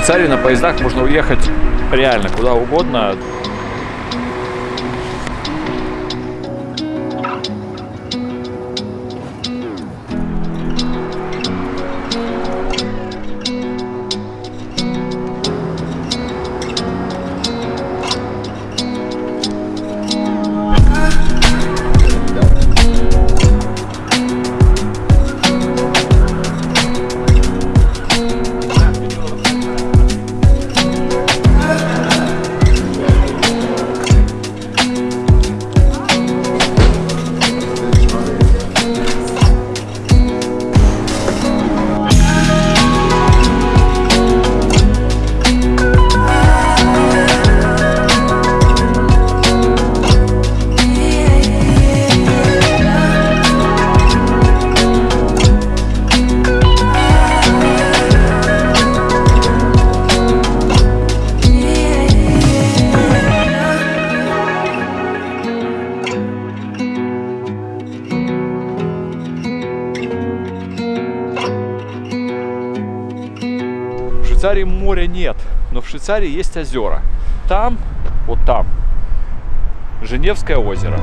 Швейцарию на поездах можно уехать реально куда угодно. Швейцарии моря нет, но в Швейцарии есть озера. Там, вот там, Женевское озеро.